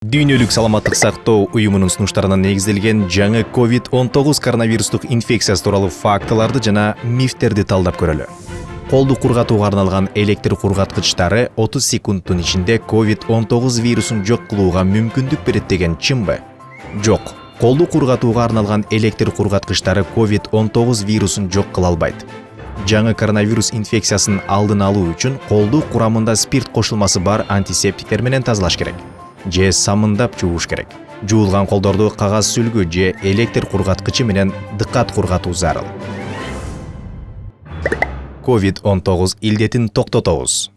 дүйнөлүк саламаттык сактоо уюмунун сунуштарына негизделген жаңы covid 19 коронавирустук инфекциясы тууралуу фактыларды жана мифтерди талдап көрөлү. Колду кургатууга арналган электр кургаткычтары 30 секундтун ичинде covid 19 вирусун жок кылууга мүмкүндүк берет деген чынбы. Жок колду кургатууга арналган электр кургаткычтары covid 19 вирусун жок кыла албайт. Жаңы коронавирус инфекциясын алдын алуу үчүн колду курамында спирт кошулмасы бар антисептиктер менен тазалаш керек. Же самындап жууш керек. Жуулган колдорду кагаз сүлгү же электр кургаткычы менен дыкат кургатуу зарыл. Covid 19 илдетин токтотобуз